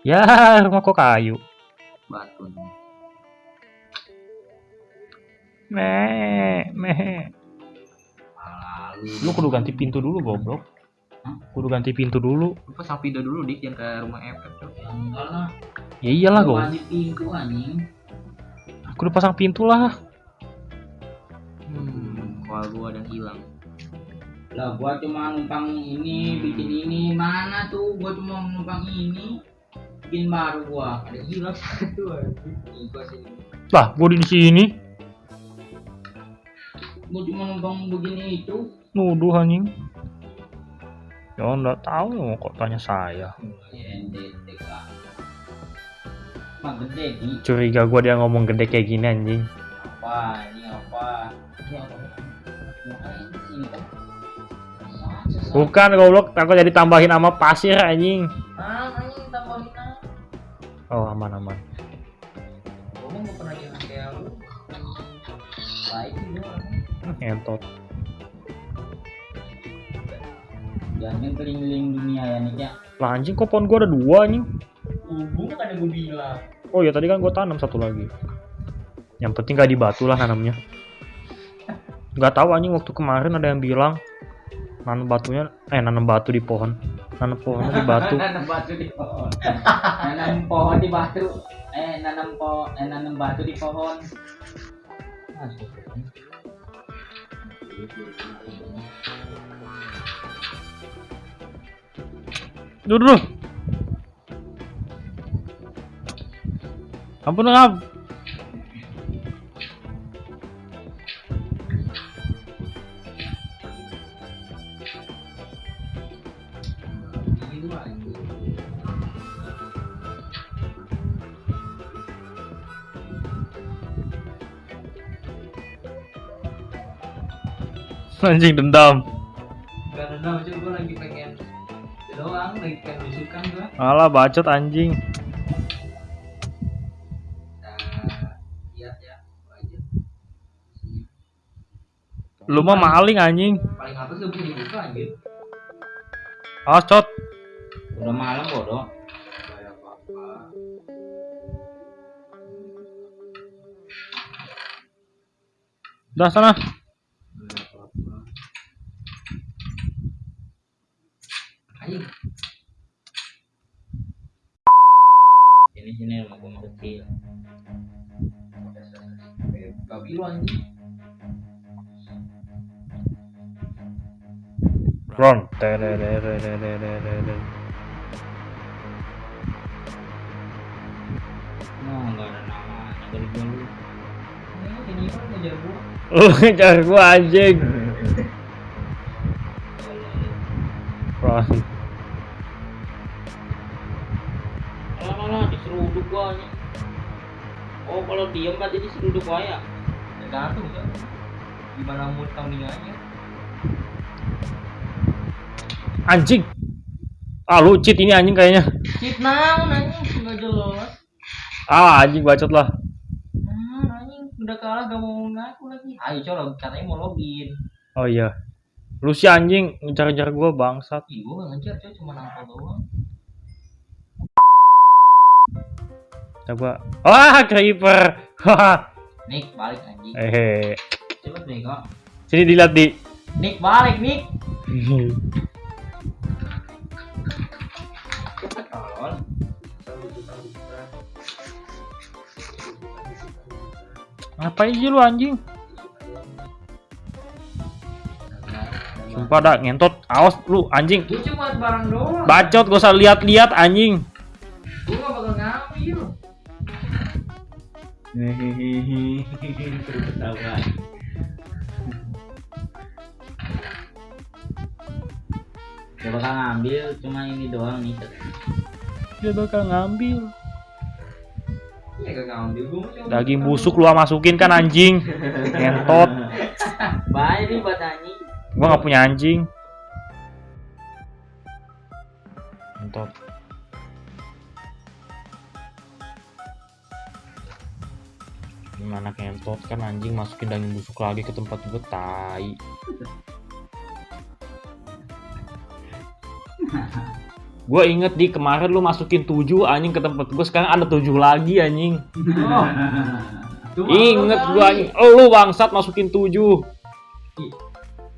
Ya, rumah kok kayu. Batu. Meh, meh. Lu kudu ganti pintu dulu, goblok. Hah? Kudu ganti pintu dulu. Lu pasang video dulu dik yang kayak rumah efek tuh. Ya enggak lah. Ya iyalah, Gua gua. wajib pintu anjing. Kudu pasang pintu lah. Hmm, kalau gua ada hilang. Lah gua cuma numpang ini, bikin ini. Mana tuh gua cuma numpang ini. Bikin baru gua. Ada hilang satu sini. Lah, gua di sini Gua cuma numpang begini itu. nuduh anjing. Ya enggak tahu mau kok tanya saya. Ya Curiga gua dia ngomong gede kayak gini anjing. apa ini apa? Ini. Bukan goblok, takut jadi tambahin sama pasir anjing. Oh, aman aman. Gua mah nggak pernah jalan kayak lu. Baik sih lu. Ngentot. Jangan keliling-keliling dunia ya nih ya. Lah anjing kok pohon gua ada dua anjing. Hubung kan yang gue bilang. Oh ya tadi kan gua tanam satu lagi. Yang penting gak di batu lah nanamnya. Gak tahu anjing waktu kemarin ada yang bilang nanam batunya eh nanam batu di pohon. Nanam pohonnya di batu. nanam batu di pohon. nanam pohon di batu. Eh nanam po eh nanam batu di pohon. Dulu dulu. Ampun ngap. Anjing dendam. Gak nama cuy gue lagi pengen doang lagi pengen besukan gue. Alah bacot anjing. Nah, iya ya, aja. Lu mah maling anjing. Paling apa sih gue dibuka anjir. Awas cot. Udah malam bodoh. Gak. Udah sana. background. Anjing. Oh, kalau diem kan jadi seruduk gua ya. Tergantung ya. Gimana mood kambingannya. Anjing. Ah lu cheat ini anjing kayaknya. Cheat naon anjing enggak jelas. Ah anjing bacot lah. Hmm, anjing udah kalah gak mau ngaku lagi. Ayo coba katanya mau login. Oh iya. Lu si anjing ngejar-ngejar gua bangsat. Ih, gua gak ngejar coy, cuma nangkal doang. Coba. Wah, creeper. Nick balik anjing. Hehe. Cepet kok. Sini dilihat di. Nick balik Nick. Ngapain sih lu anjing? Sumpah dah ngentot. Awas lu anjing. Gua cuma barang doang. Bacot gak usah lihat-lihat anjing. Gua gak bakal ngambil. Hehehe, terus ketawa. Gak bakal ngambil, cuma ini doang nih. Dia bakal ngambil. Daging busuk lu masukin kan anjing. Ngentot. Baik nih buat anjing. Gua nggak punya anjing. Ngentot. Gimana ngentot kan anjing masukin daging busuk lagi ke tempat gue tai. Gua inget di kemarin lu masukin 7 anjing ke tempat gua sekarang ada 7 lagi anjing. Oh. Inget kali. anjing. Oh, lu bangsat masukin 7.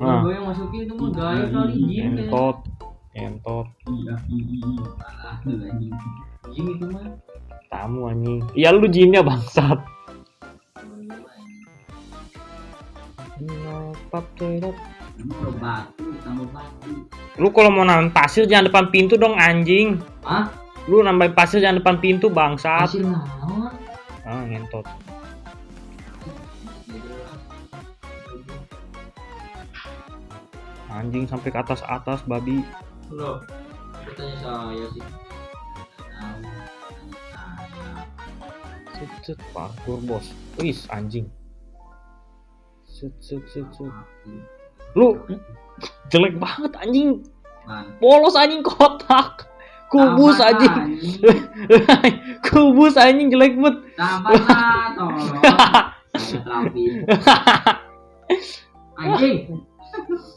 Nah. Gue yang masukin itu mah gaya kali Jin deh. Entot. Entot. Iya, iya, iya. Parah tuh anjing. Jin itu mah. Tamu anjing. Ya lu jinnya bangsat. Tambah batu, tambah batu. Lu kalau mau nambahin pasir jangan depan pintu dong anjing. Hah? Lu nambahin pasir jangan depan pintu bangsat. Hasil naon? Ah, ngentot. Anjing sampai ke atas atas babi. Loh, katanya saya sih. Set set parkur bos. Wis anjing. Set set set set. Lu jelek banget anjing. Man. Polos anjing kotak. Kubus Tambah, anjing. Kubus anjing jelek banget. Tolong. Anjing.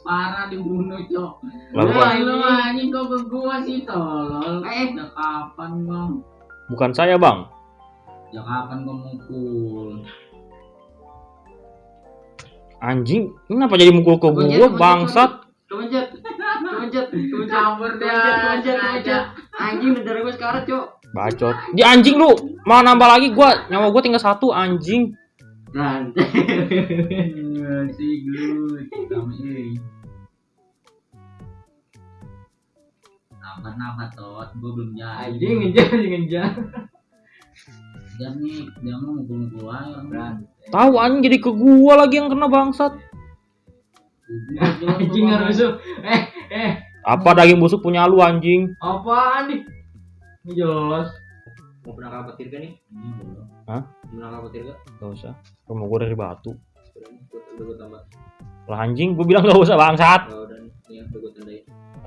Parah dibunuh, Cok. Lah, lu anjing kok ke gua sih tolol. Eh, udah kapan, Bang? Bukan saya, Bang. Ya kapan gua mukul? Anjing, kenapa jadi mukul ke kepencet, bangsat? Kepencet. Campur dia. Kepencet, kepencet. Anjing bener gua sekarang, Cok. Bacot. Di anjing lu, mau nambah lagi gua, nyawa gua tinggal satu anjing. Nanti. Si glut. Kami eh. Nambah-nambah tot, gua belum jadi. Anjing ngejar ngejar. Dia nih, dia mau mukul-mukul aja orang. Tahu anjing jadi ke gua lagi yang kena bangsat. Anjing harus Eh eh Apa daging busuk punya lu anjing? apaan nih? Ini jelas. Mau pernah kapal tirga nih? Hah? Pernah kapal tirga? Gak usah. Rumah gua dari batu. Udah gua udah gua tambah. Lah anjing, gua bilang gak usah bangsat. Ya udah nih, ini udah gua tandain.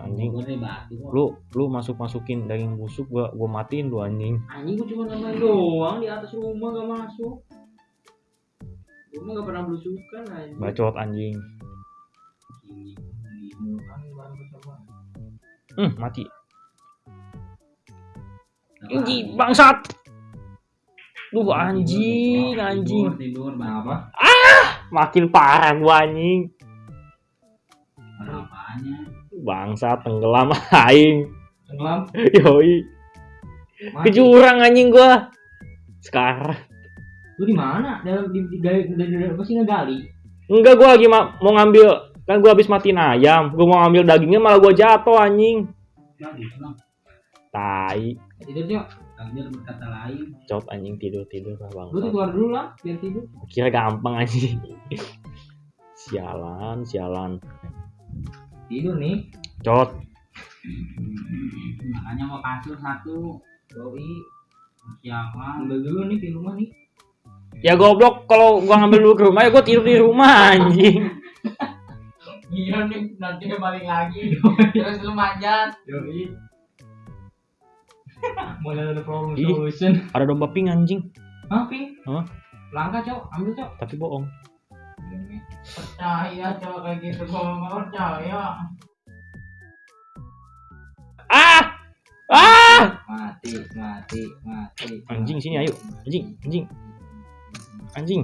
Anjing, Gua lu lu masuk masukin daging busuk gua gua matiin lu anjing. Anjing gua cuma nambahin doang di atas rumah gak masuk. Rumah gak pernah belusukan anjing. Bacot anjing. Hmm, mati. Anjing, bangsat. Lu anjing, anjing. Tidur, tidur. Apa? Makin parah gua anjing. Apanya? Bangsat tenggelam aing. Tenggelam. Yoi. Mati. Ke jurang anjing gua. Sekarang. Lu di mana? Dalam di, di, gali- apa sih ngegali? Enggak gua lagi ma- mau ngambil kan gua habis matiin ayam. Gua mau ngambil dagingnya malah gua jatuh anjing. Tai. Tidur yuk. Takdir berkata lain. Cot anjing tidur-tidur lah Lu tuh bang. keluar dulu lah biar tidur. Kira gampang anjing. sialan, sialan. Tidur nih. Cot. Makanya mau kasur satu. Doi. Siapa? Ambil dulu nih di rumah nih. Ya goblok kalau gua ngambil dulu ke rumah ya gua tidur di rumah anjing. Iya nih nanti balik lagi. Terus lu manjat. Yoi. Mulai ada problem solution. Ada domba pink anjing, Hah, Ping? Hah? Langkah, Cok. Ambil, Cok. tapi bohong. Percaya, Cok, kayak gitu. Gua nggak percaya. Ah! Ah! Mati, mati, mati. Anjing sini ayo. Anjing, anjing. Anjing.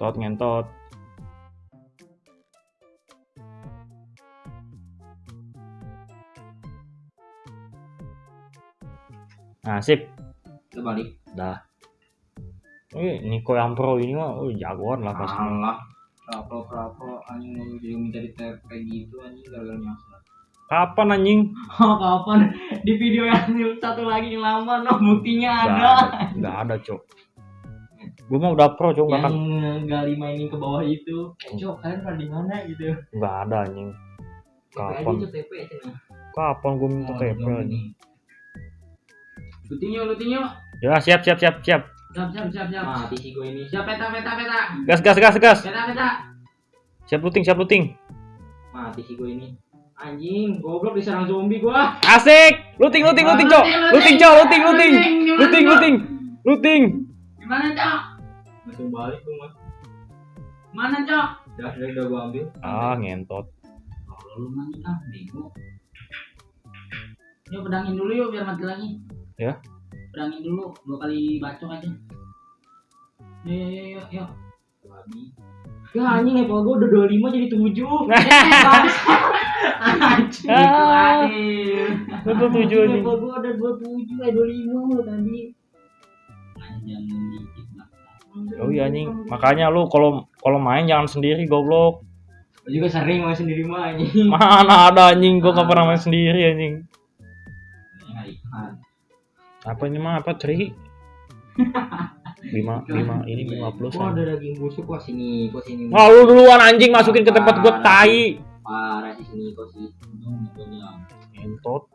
Tot ngentot. Nah, sip. Balik. Dah. Niko yang pro ini mah oh, jagoan lah pasti. Alah. Rapro, rapro. Anjing mau jadi minta di kayak gitu anjing gara-gara nyasar. Kapan anjing? Oh, kapan? Di video yang satu lagi yang lama, no, buktinya Nggak ada. ada, nggak ada, Cok. Gue mah udah pro, Cok, Yang akan gali mainin ke bawah itu. Eh, Cok, kalian pada di mana gitu? nggak ada anjing. TP Kapan? TP aja. nah. Kapan gue minta Oh, TP anjing? ini. Lutinho, Lutinho. Ya, siap, siap, siap, siap. Siap, siap, siap, siap. Mati sih gue ini. Siap, peta, peta, peta. Gas, gas, gas, gas. Peta, peta. Siap looting, siap looting. Mati sih gue ini. Anjing, goblok diserang zombie gua. Asik. Looting, looting, looting, Cok. Looting, Cok. Looting, looting. Looting, looting. Looting. Gimana, Cok? Langsung balik gua mas. Mana, Cok? Dah, udah, udah gua ambil. Ah, ngentot. Kalau lu mana ah, bego. Yuk pedangin dulu yuk biar mati lagi. Ya. Pedangin dulu dua kali bacok aja. Yuk yuk yuk yuk. yuk. Babi. Ya anjing level gua udah 25 jadi 7. Anjing itu Ah. adil. Level 7 anjing. Level gua udah 27 eh 25 lu tadi. Panjang dikit lah. Oh iya anjing. Makanya lu kalau kalau main jangan sendiri goblok. Gua juga sering main sendiri mah anjing. Mana ada anjing gua gak pernah main sendiri anjing. Ya, ikan. Apa ini mah apa tri? 5 5 ini 5 plus. Gua ada daging busuk wah sini, kok sini. Ah lu duluan anjing masukin ke tempat gua tai. Parah sih sini kok sih. Entot.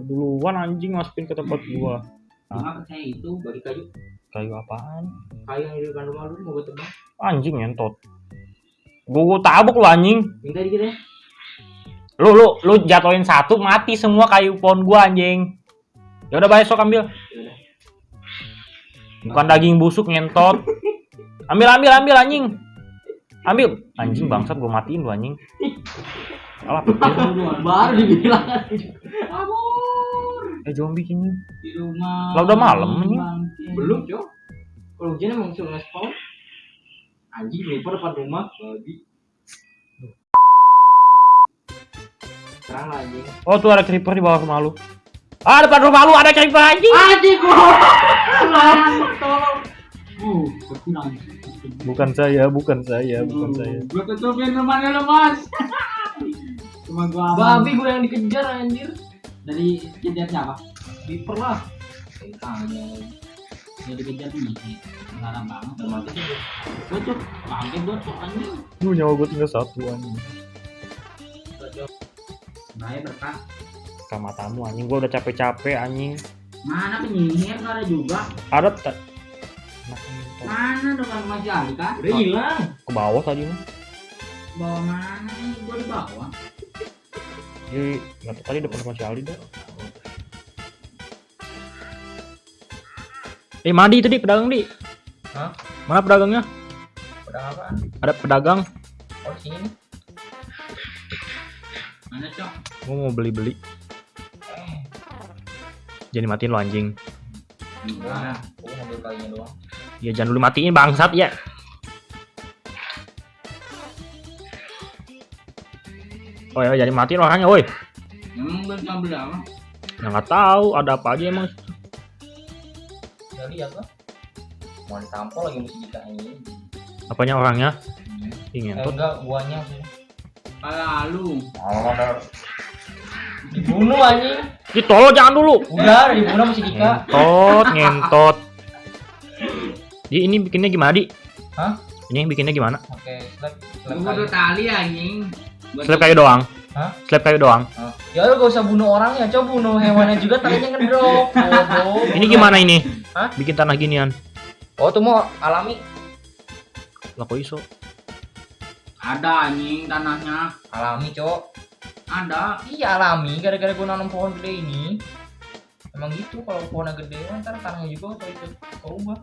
Duluan anjing masukin ke tempat gua. Cuma percaya itu bagi kayu. Kayu apaan? Kayu yang di depan rumah lu mau gue tebang. Anjing entot. Gua, gua tabuk lu anjing. Minta dikit ya. Lu lu lu jatuhin satu mati semua kayu pohon gua anjing. Ya udah baik sok ambil. Bukan daging busuk ngentot. Ambil ambil ambil anjing. Ambil. Anjing bangsat gua matiin lu anjing. Alah. Baru dibilang. Abur. Eh zombie ini. Di rumah. Lah, udah malam ini. Belum, Cok. Kalau hujan emang suruh nge-spawn. Anjing leper depan rumah. Babi. Serang anjing. Oh tuh ada creeper di bawah rumah lu. Ah depan rumah lu ada creeper anjing. Anjing gua. Tolong. Uh. Bukan saya, bukan saya, bukan saya. Gua tutupin rumahnya lo, Mas. Cuma gua Babi gua yang dikejar anjir. Dari kejar siapa? Viper lah. Tanya. Dia dikejar nih. Larang banget sama itu. Gua tuh kaget gua tuh anjing. Lu nyawa gua tinggal satu anjing. Nah, ya berkah. Sama tamu anjing gua udah capek-capek anjing. Mana penyihir nggak ada juga? Ada tak? Mana depan rumah Jali kan? Udah hilang. ke bawah tadi mah. Bawa mana nih? Gua di bawah. Di nggak tahu tadi depan Aldi dah. Eh Madi tadi pedagang di. Hah? Mana pedagangnya? Udah apa? Ada pedagang. Oh sini Gua mau beli-beli. Jadi matiin lo anjing. Doang. Ya jangan dulu matiin bangsat ya. Oh ya jadi matiin orangnya woi. Emang apa? Ya nggak tahu ada apa aja emang. Lihat lah. Mau ditampol lagi mesti jika ini. Apanya orangnya? Eh, Ingin tuh. enggak, guanya sih. Lalu. Oh, dibunuh anjing. Ditolong jangan dulu. Udah, dibunuh mesti jika. Ngentot, ngentot. Di ini bikinnya gimana di? Hah? Ini bikinnya gimana? Oke, slap. Gua udah tali anjing. Slap kayu doang. Hah? Slap kayu doang. Ya lu gak usah bunuh orang ya, coba bunuh hewannya juga talinya ngedrop. Bodoh. Ini gimana ini? Hah? Bikin tanah ginian. Oh, tuh mau alami. Lah kok iso? Ada anjing tanahnya. Alami, Cok. Ada. Iya, alami gara-gara gua nanam pohon gede ini. Emang gitu kalau pohonnya gede ntar tanahnya juga kalau itu keubah.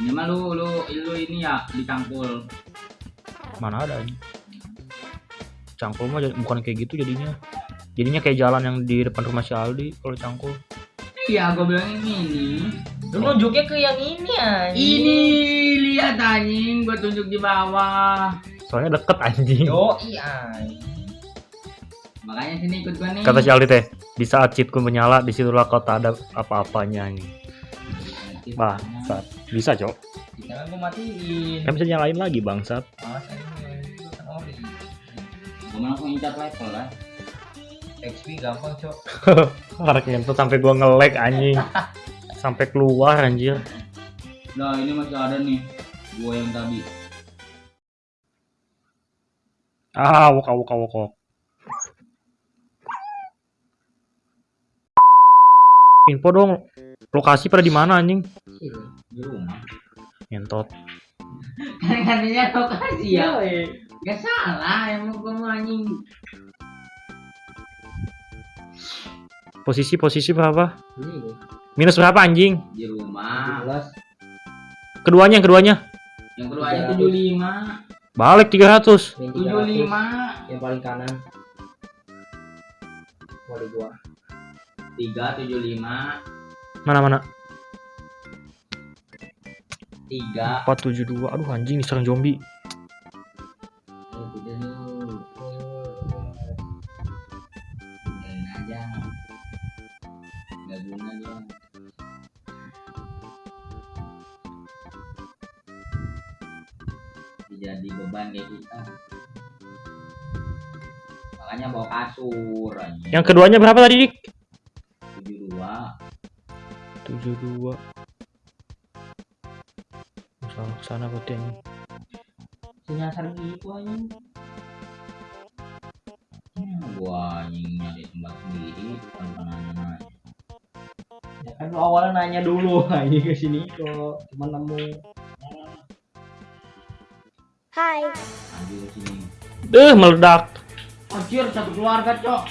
Ini mah lu lu lu ini ya dicangkul. Mana ada ini? Cangkul mah jadi- bukan kayak gitu jadinya. Jadinya kayak jalan yang di depan rumah si Aldi kalau cangkul. Iya, gua bilang ini. Lu nunjuknya ke yang ini anjing. Ini lihat anjing, gua tunjuk di bawah. Soalnya deket anjing. Yo, iya. Makanya sini ikut gua nih. Kata si Aldi teh, di saat cheatku menyala, di situlah kau tak ada apa-apanya anjing. Bah, saat bisa cok. Jangan gua matiin. Kan bisa nyalain lagi bangsat. Anjing, gua langsung incat level lah. XP gampang, Cok. Harus ngentot sampai gua nge-lag anjing. Sampai keluar anjir. Nah, ini masih ada nih. Gua yang tadi. Ah, wok wok wok wok. Info dong. Lokasi pada di mana anjing? Di rumah. Ngentot. Kan katanya lokasi ya. Gak salah, emang gua mau anjing. Posisi posisi berapa? Ini Minus berapa anjing? di rumah. Keduanya yang keduanya. Yang keduanya 75. Balik 300. 75. yang paling kanan Waduh gua. Tiga tujuh lima Mana mana? tiga 472. Aduh anjing diserang zombie. Udah lu. Tinggalin aja. Nggak guna dia. Jadi beban kayak kita. Makanya bawa kasur aja. Yang keduanya berapa tadi, Dik? 72. 72. Salah ke sana berarti anjing. Senyasar gitu. Hmm, gua anjing nyari tempat sendiri tanpa nanya-nanya. Ya kan lu awalnya nanya dulu anjing ke sini kok. Cuma nemu. Hai. Ke sini. Eh, meledak. Anjir satu keluarga, Cok.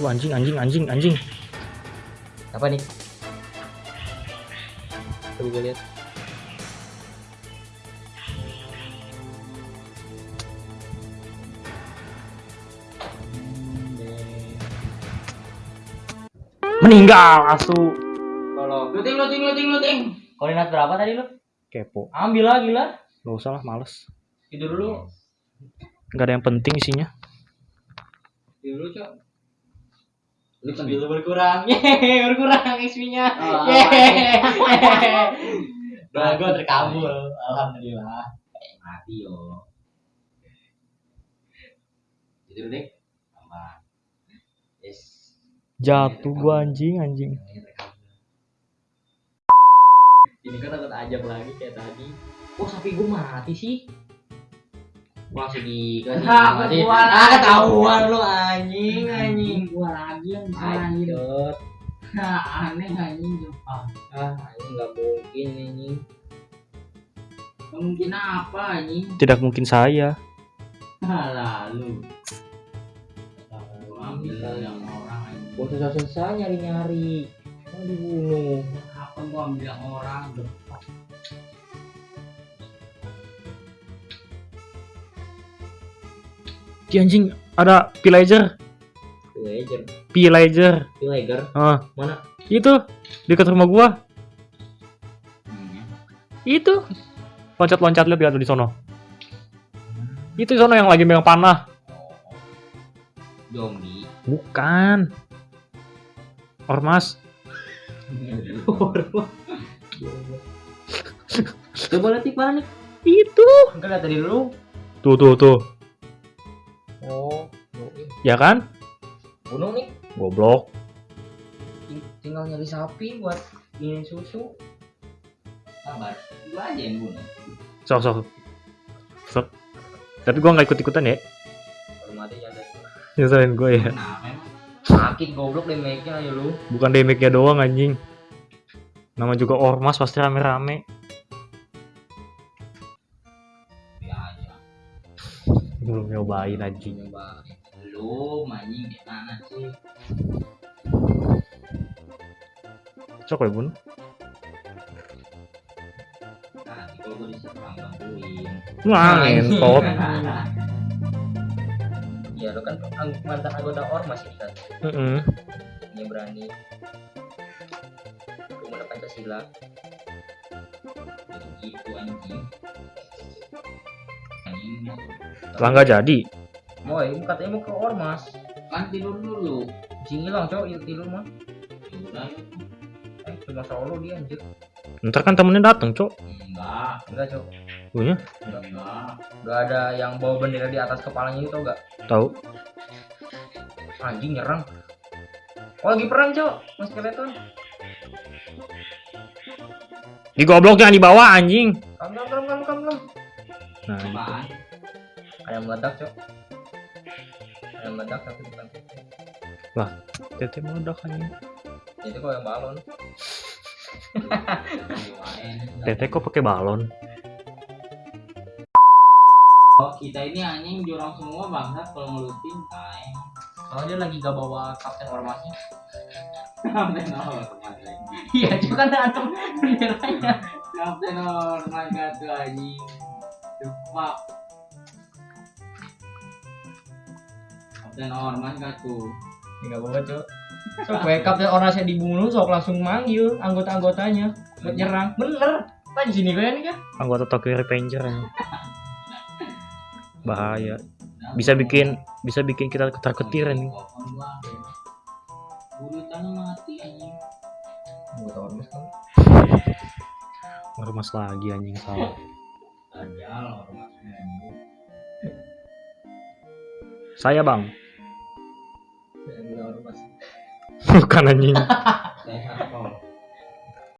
Wah, anjing anjing anjing anjing. Apa nih? Coba gue lihat. Meninggal asu. Kalau Looting, looting, looting, looting. koordinat berapa tadi lu? Kepo. Ambil lagi lah. Gak usah lah, males. Tidur dulu. Gak ada yang penting isinya. Tidur dulu, Cok. Lu Sambil berkurang. Yeay, berkurang XP-nya. Oh, Yeay. Nah, gue terkabul. Alhamdulillah. mati yo. Tidur deh. Tambah. Yes. Jatuh gua anjing anjing. Ini kan takut ajab lagi kayak tadi. Oh, sapi gue mati sih. Gua langsung Ah, ketahuan. Ah, ketahuan lu anjing, anjing. gua lagi yang. Nah, aneh anjing. Ah, anjing nggak mungkin anjing. Nggak Mungkin apa anjing? Tidak mungkin saya. Lalu. Ambil yang orang anjing. Gua susah-susah nyari-nyari. Mau dibunuh. Apa gua ambil yang orang? Di anjing ada pillager, Villager. pillager. Villager. Ah, Mana? itu dekat rumah gua. Hmm. Itu loncat-loncat lihat di sono. Itu di sono yang lagi megang panah. Zombie. Bukan. Ormas. Coba lihat mana nih? Itu. Enggak lihat tadi dulu. Tuh tuh tuh. Oh, Ya kan? bunuh nih. Goblok. Ting- Tinggal nyari sapi buat bikin susu. Sabar. Gua aja yang bunuh. Sok sok. Sok. Tapi gua nggak ikut ikutan ya. Mati ada. Nyusahin gue ya. Emang? Sakit goblok damage-nya aja lu. Bukan damage-nya doang anjing. Nama juga ormas pasti rame-rame. Belum nyobain. Coba. Belum anjing kayak mana sih? Sok ya bun. Nah, kalau gua diserang bantuin. Wah, ngentot. Ya lu kan mantan anggota ormas ini kan. Heeh. Ini berani. Pemuda Pancasila. Gitu anjing. Lah nggak jadi. Boy, katanya mau ke ormas. Kan tidur dulu. Cing hilang cowok tidur mah. Udah. Eh, cuma solo dia anjir. Ntar kan temennya dateng, cok. Enggak. Enggak, cowok. Punya? Enggak. Enggak ada yang bawa bendera di atas kepalanya itu enggak. Tahu? Anjing nyerang. Oh, lagi perang, cowok. Mas skeleton. Di goblok jangan di bawah anjing. Kam kam kam kam Nah, gitu. Apaan? Ayam meledak, cowok. Ayam meledak tapi bukan tete. Tete meledak anjing. Itu kok yang balon. Tete kok pakai balon? Oh, kita ini anjing jorong semua bangsat kalau ngelutin tai. Soalnya dia lagi gak bawa kapten ormasnya. Kapten ormas Iya, cuma kan ada benderanya. Kapten ormas tuh anjing. Depak. dan ormas gak tuh Enggak apa cok. Sok wake up dan orang saya dibunuh sok langsung manggil anggota-anggotanya buat nyerang. Bener. Tanya sini kayak ini kan. Anggota Tokyo Revenger ini. Bahaya. Bisa bikin bisa bikin kita ketar-ketir ini. Bulutannya mati anjing. Ormas kan. Ormas lagi anjing salah. Saya bang. Bukan anjing. Saya